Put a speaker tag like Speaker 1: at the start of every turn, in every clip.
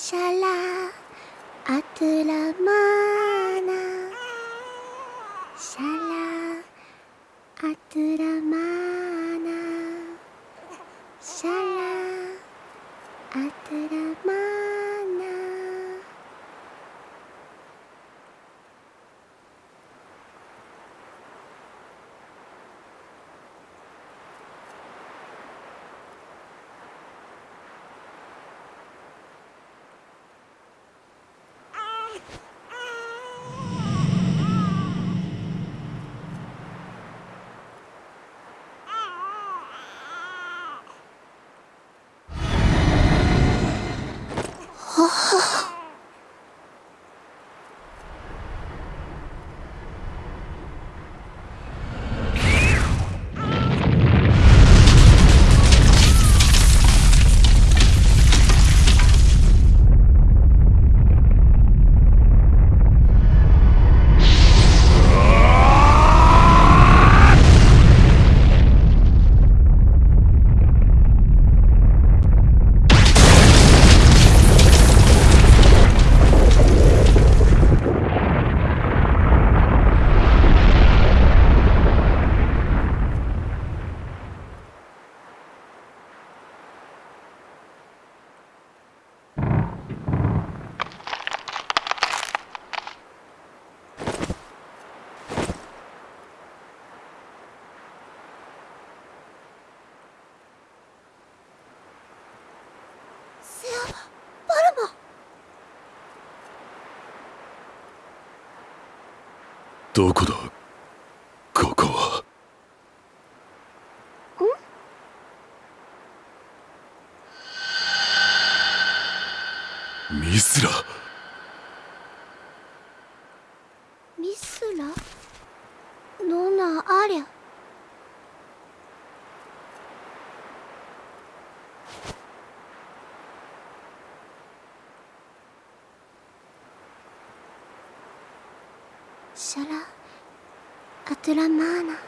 Speaker 1: シャラアトゥラマーナシャラアトゥラマーナセア・バルマ
Speaker 2: どこだここはミスラ
Speaker 1: ミスラノナアリャシャラアトゥラマーナ。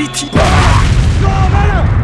Speaker 3: politique. Oh, malin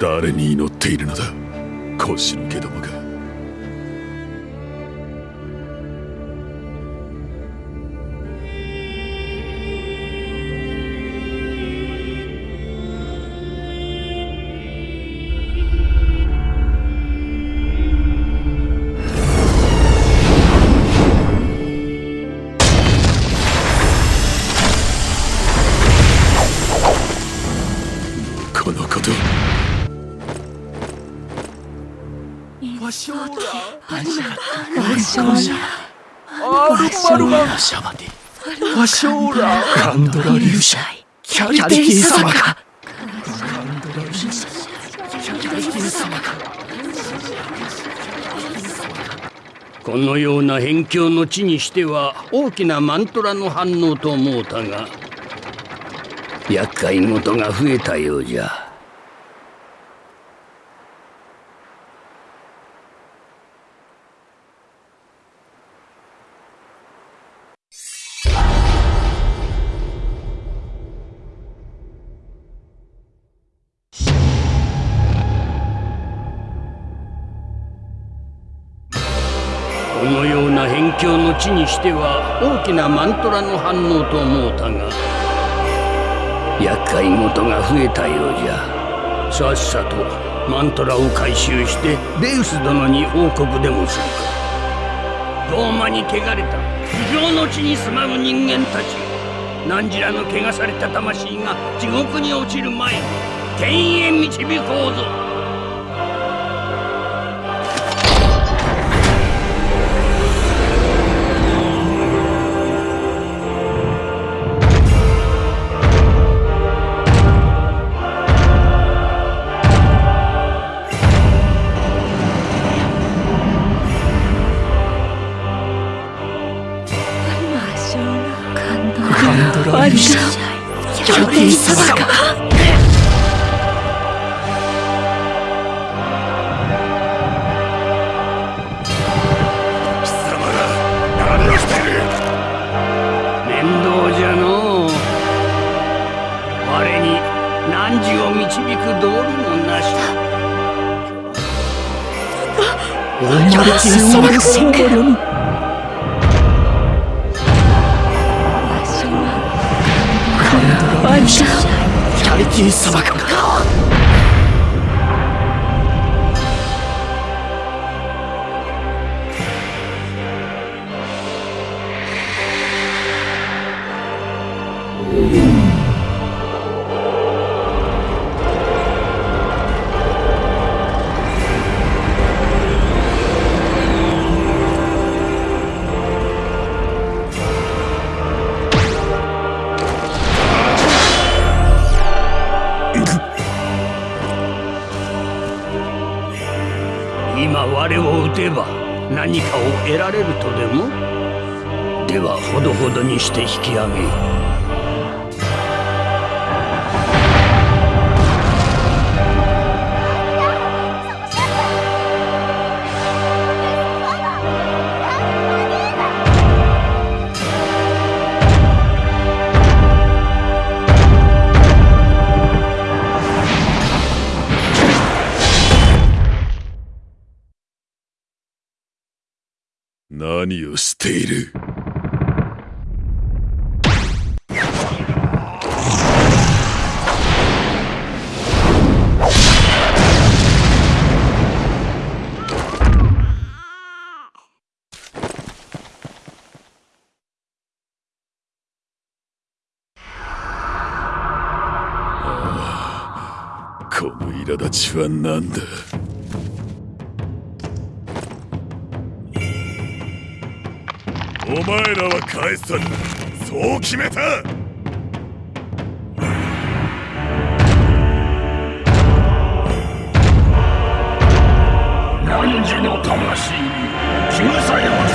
Speaker 2: 誰に祈っているのだ腰抜け
Speaker 3: シ
Speaker 2: ャバディ
Speaker 3: ワショーラ
Speaker 2: カンドラ粒子
Speaker 3: キャリティ様が
Speaker 4: このような辺境の地にしては大きなマントラの反応と思うたが厄介事が増えたようじゃ辺境の地にしては大きなマントラの反応と思うたが厄介事が増えたようじゃ。さっさとマントラを回収してベウス殿に報告でもするか。ローマに汚れた不病の地に住まう人間たち。何らの汚された魂が地獄に落ちる前に天へ導こうぞ。今我を撃てば何かを得られるとでも？ではほどほどにして引き上げ。
Speaker 2: をしている。この苛立ちは何だ？お前らは返さぬそう決めた。
Speaker 4: 何時の魂に血草さえは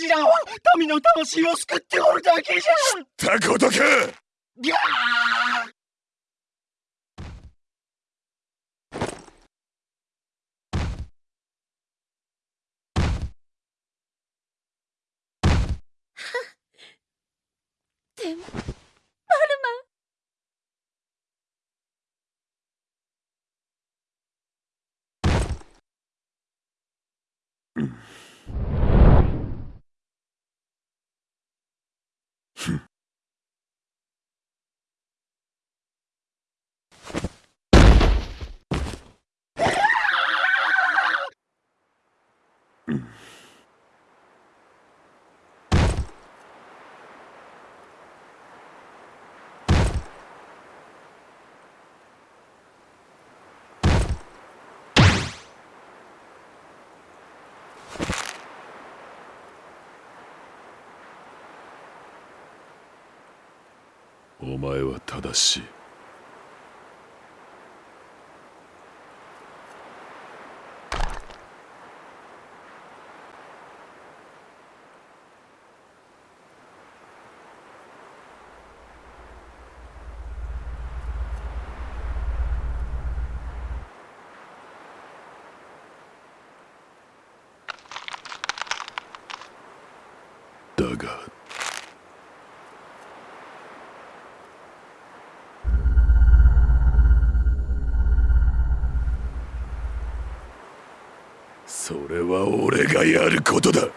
Speaker 4: そ
Speaker 3: れがしらは民の魂を救っておるだけじゃ。
Speaker 2: たことか
Speaker 3: ギャー
Speaker 1: でも
Speaker 2: お前は正しい。だがそれは俺がやることだ。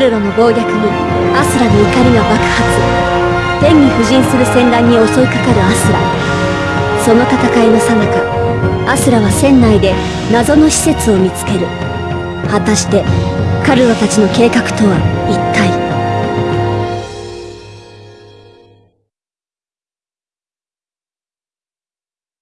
Speaker 5: ルロの暴虐にアスラの怒りが爆発。天に布陣する戦乱に襲いかかるアスラ。その戦いの最中アスラは船内で謎の施設を見つける。果たしてカルロたちの計画とは一